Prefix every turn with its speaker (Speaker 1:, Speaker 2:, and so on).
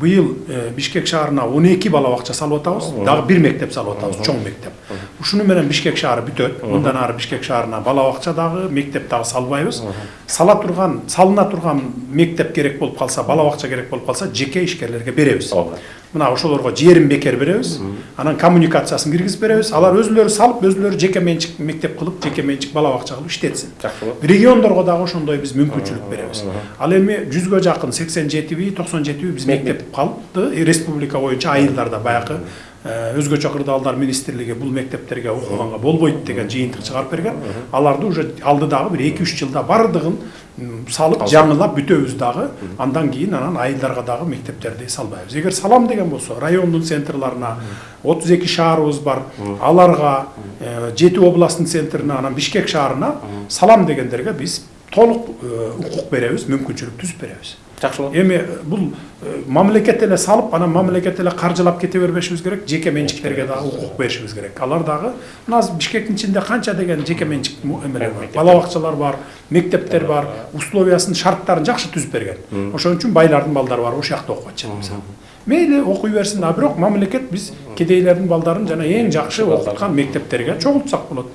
Speaker 1: быйыл э, бишкек шаарына он эки бала бакча салып атабыз дагы бир мектеп салып атабыз чоң мектеп ушуну менен бишкек шаары бүтөт мындан ары бишкек шаарына бала бакча дагы мектеп дагы салбайбыз сала турган салына турган мектеп керек болуп калса бала бакча керек болуп калса жеке ишкерлерге беребиз мына ошолорго жерин бекер беребиз анан коммуникациясын киргизип беребиз алар өзүлөрү салып өзүлөрү жеке менчик мектеп кылып жеке менчик бала бакча кылып иштетсин региондорго дагы ошондой биз мүмкүнчүлүк беребиз ал эми жүзгө жакын сексен жетиби токсон жетиби биз мектеп Э, республика боюнча айылдарда баягы э, өзгөчө кырдаалдар министрлиги бул мектептерге окуганга болбойт деген жыйынтык чыгарып берген. Аларды уже алдыдагы бир эки үч жылда баардыгын салып жаңылап бүтөбүз дагы андан кийин анан айылдарга дагы мектептерди салбайбыз эгер салам деген болсо райондун центрларына отуз эки шаарыбыз бар. Аларга э, жети областтын центрине анан бишкек шаарына салам дегендерге биз толук э, укук беребиз мүмкүнчүлүк түзүп беребиз
Speaker 2: жакшы болот
Speaker 1: эми бул мамлекет эле салып анан мамлекет эле каржылап кете бербешибиз керек жеке менчиктерге дагы укук беришибиз керек. Алар дагы мына азыр бишкектин ичинде канча деген жеке менчик эмелер бар. Бала бакчалар бар мектептер бар условиясын шарттарын жакшы түзүп берген. Ошон үчүн байлардын балдары барып ошол жакта окуп атышат мисалы мейли окуй берсин а бирок мамлекет биз кедейлердин балдарын жана эң жакшы окуткан мектептерге чогултсак болот.